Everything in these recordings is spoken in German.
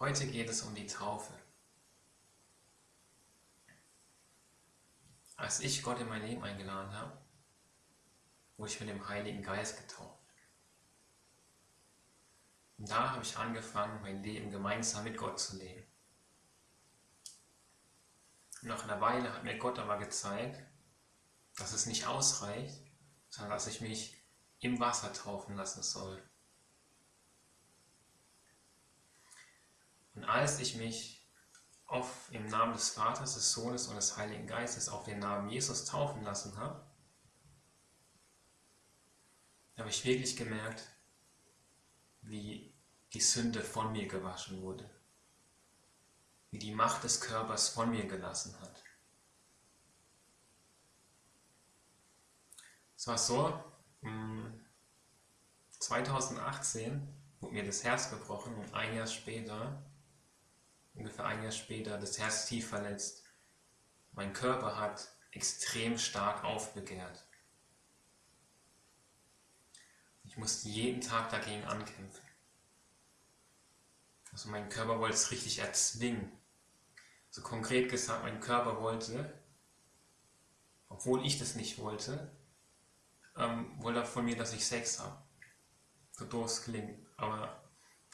Heute geht es um die Taufe. Als ich Gott in mein Leben eingeladen habe, wurde ich mit dem Heiligen Geist getauft. Und da habe ich angefangen, mein Leben gemeinsam mit Gott zu leben. Nach einer Weile hat mir Gott aber gezeigt, dass es nicht ausreicht, sondern dass ich mich im Wasser taufen lassen soll. Und als ich mich auf, im Namen des Vaters, des Sohnes und des Heiligen Geistes auf den Namen Jesus taufen lassen habe, habe ich wirklich gemerkt, wie die Sünde von mir gewaschen wurde, wie die Macht des Körpers von mir gelassen hat. Es war so, 2018 wurde mir das Herz gebrochen und ein Jahr später, ungefähr ein Jahr später, das Herz tief verletzt. Mein Körper hat extrem stark aufbegehrt. Ich musste jeden Tag dagegen ankämpfen. Also mein Körper wollte es richtig erzwingen. So also konkret gesagt, mein Körper wollte, obwohl ich das nicht wollte, ähm, wollte von mir, dass ich Sex habe. So doof es klingt. Aber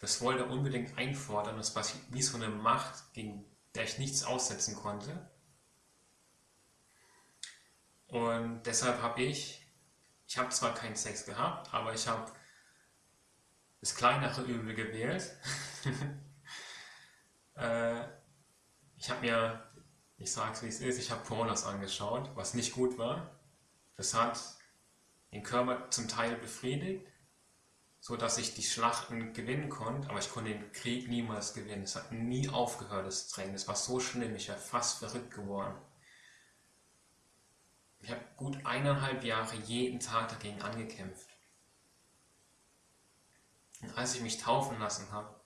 das wollte er unbedingt einfordern. Das war wie so eine Macht, gegen der ich nichts aussetzen konnte. Und deshalb habe ich, ich habe zwar keinen Sex gehabt, aber ich habe das kleinere Übel gewählt. äh, ich habe mir, ich sage es wie es ist, ich habe Pornos angeschaut, was nicht gut war. Das hat den Körper zum Teil befriedigt, so dass ich die Schlachten gewinnen konnte, aber ich konnte den Krieg niemals gewinnen. Es hat nie aufgehört, das Training. Es war so schlimm, ich wäre fast verrückt geworden. Ich habe gut eineinhalb Jahre jeden Tag dagegen angekämpft. Und als ich mich taufen lassen habe,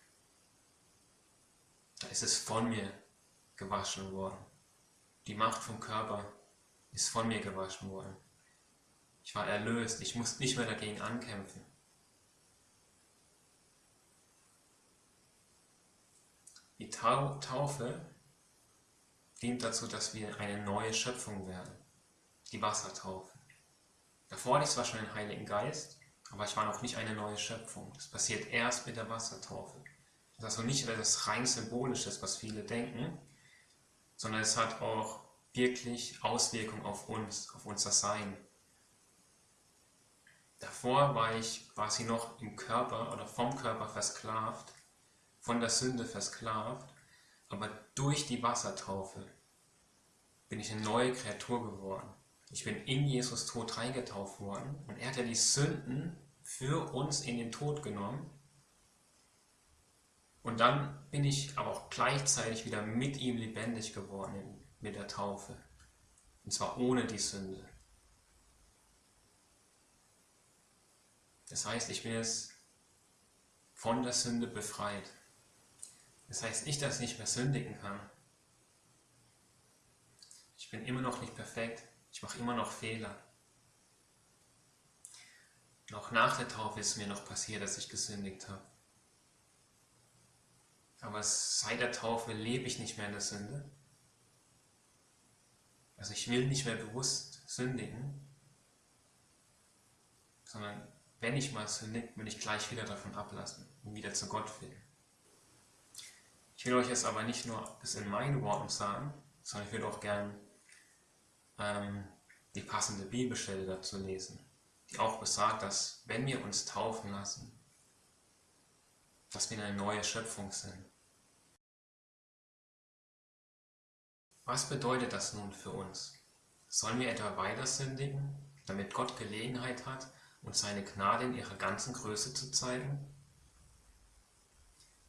da ist es von mir gewaschen worden. Die Macht vom Körper ist von mir gewaschen worden. Ich war erlöst, ich musste nicht mehr dagegen ankämpfen. Die Taufe dient dazu, dass wir eine neue Schöpfung werden. Die Wassertaufe. Davor hatte ich zwar schon den Heiligen Geist, aber ich war noch nicht eine neue Schöpfung. Das passiert erst mit der Wassertaufe. Das ist also nicht etwas rein Symbolisches, was viele denken, sondern es hat auch wirklich Auswirkungen auf uns, auf unser Sein. Davor war ich quasi noch im Körper oder vom Körper versklavt, von der Sünde versklavt, aber durch die Wassertaufe bin ich eine neue Kreatur geworden. Ich bin in Jesus Tod reingetauft worden und er hat ja die Sünden für uns in den Tod genommen. Und dann bin ich aber auch gleichzeitig wieder mit ihm lebendig geworden mit der Taufe. Und zwar ohne die Sünde. Das heißt, ich bin jetzt von der Sünde befreit. Das heißt nicht, dass ich nicht mehr sündigen kann. Ich bin immer noch nicht perfekt. Ich mache immer noch Fehler. Noch nach der Taufe ist mir noch passiert, dass ich gesündigt habe. Aber seit der Taufe lebe ich nicht mehr in der Sünde. Also ich will nicht mehr bewusst sündigen, sondern wenn ich mal sündige, will ich gleich wieder davon ablassen und wieder zu Gott finden. Ich will euch jetzt aber nicht nur das in meinen Worten sagen, sondern ich würde auch gern ähm, die passende Bibelstelle dazu lesen, die auch besagt, dass wenn wir uns taufen lassen, dass wir eine neue Schöpfung sind. Was bedeutet das nun für uns? Sollen wir etwa weiter sündigen, damit Gott Gelegenheit hat, und seine Gnade in ihrer ganzen Größe zu zeigen?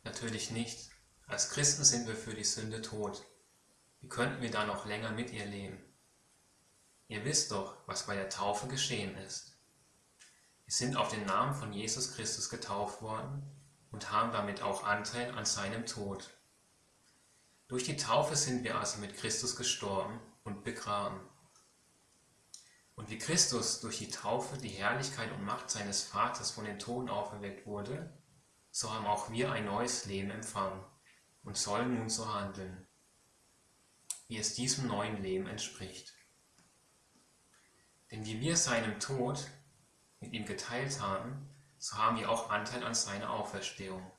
Natürlich nicht. Als Christen sind wir für die Sünde tot. Wie könnten wir da noch länger mit ihr leben? Ihr wisst doch, was bei der Taufe geschehen ist. Wir sind auf den Namen von Jesus Christus getauft worden und haben damit auch Anteil an seinem Tod. Durch die Taufe sind wir also mit Christus gestorben und begraben. Und wie Christus durch die Taufe die Herrlichkeit und Macht seines Vaters von den Toten auferweckt wurde, so haben auch wir ein neues Leben empfangen. Und sollen nun so handeln, wie es diesem neuen Leben entspricht. Denn wie wir seinem Tod mit ihm geteilt haben, so haben wir auch Anteil an seiner Auferstehung.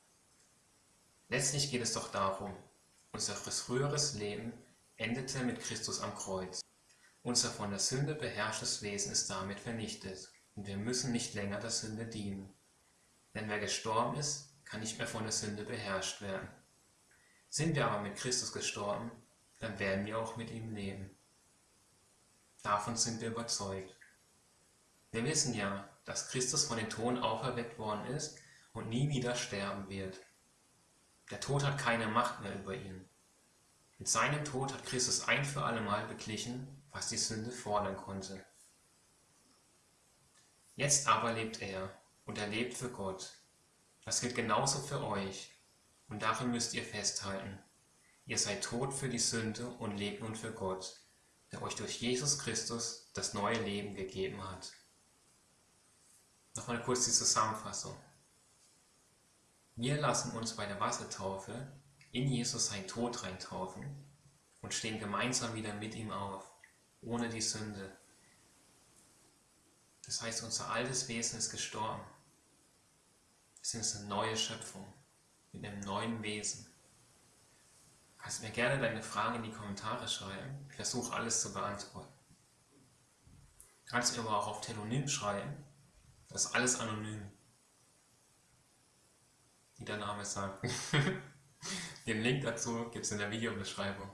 Letztlich geht es doch darum, unser früheres Leben endete mit Christus am Kreuz. Unser von der Sünde beherrschtes Wesen ist damit vernichtet und wir müssen nicht länger der Sünde dienen. Denn wer gestorben ist, kann nicht mehr von der Sünde beherrscht werden. Sind wir aber mit Christus gestorben, dann werden wir auch mit ihm leben. Davon sind wir überzeugt. Wir wissen ja, dass Christus von den Toten auferweckt worden ist und nie wieder sterben wird. Der Tod hat keine Macht mehr über ihn. Mit seinem Tod hat Christus ein für allemal beglichen, was die Sünde fordern konnte. Jetzt aber lebt er und er lebt für Gott. Das gilt genauso für euch und darin müsst ihr festhalten. Ihr seid tot für die Sünde und lebt nun für Gott, der euch durch Jesus Christus das neue Leben gegeben hat. Nochmal kurz die Zusammenfassung. Wir lassen uns bei der Wassertaufe in Jesus sein Tod reintaufen und stehen gemeinsam wieder mit ihm auf, ohne die Sünde. Das heißt, unser altes Wesen ist gestorben. Wir sind eine neue Schöpfung mit einem neuen Wesen. Kannst mir gerne deine Fragen in die Kommentare schreiben. Ich versuche alles zu beantworten. Kannst mir aber auch auf Telonym schreiben. Das ist alles anonym wie der Name sagt. Den Link dazu gibt es in der Videobeschreibung.